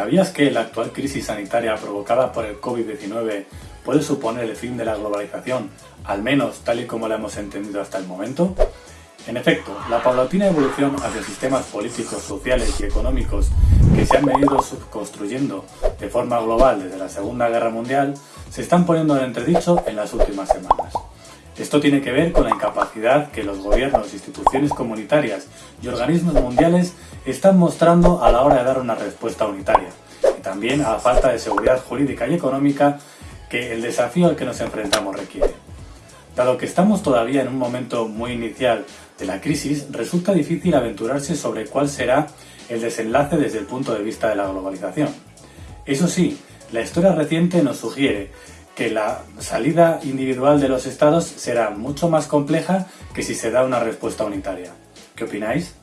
¿Sabías que la actual crisis sanitaria provocada por el COVID-19 puede suponer el fin de la globalización, al menos tal y como la hemos entendido hasta el momento? En efecto, la paulatina evolución hacia sistemas políticos, sociales y económicos que se han venido construyendo de forma global desde la Segunda Guerra Mundial se están poniendo en entredicho en las últimas semanas. Esto tiene que ver con la incapacidad que los gobiernos, instituciones comunitarias y organismos mundiales están mostrando a la hora de dar una respuesta unitaria, y también a la falta de seguridad jurídica y económica que el desafío al que nos enfrentamos requiere. Dado que estamos todavía en un momento muy inicial de la crisis, resulta difícil aventurarse sobre cuál será el desenlace desde el punto de vista de la globalización. Eso sí, la historia reciente nos sugiere que la salida individual de los estados será mucho más compleja que si se da una respuesta unitaria. ¿Qué opináis?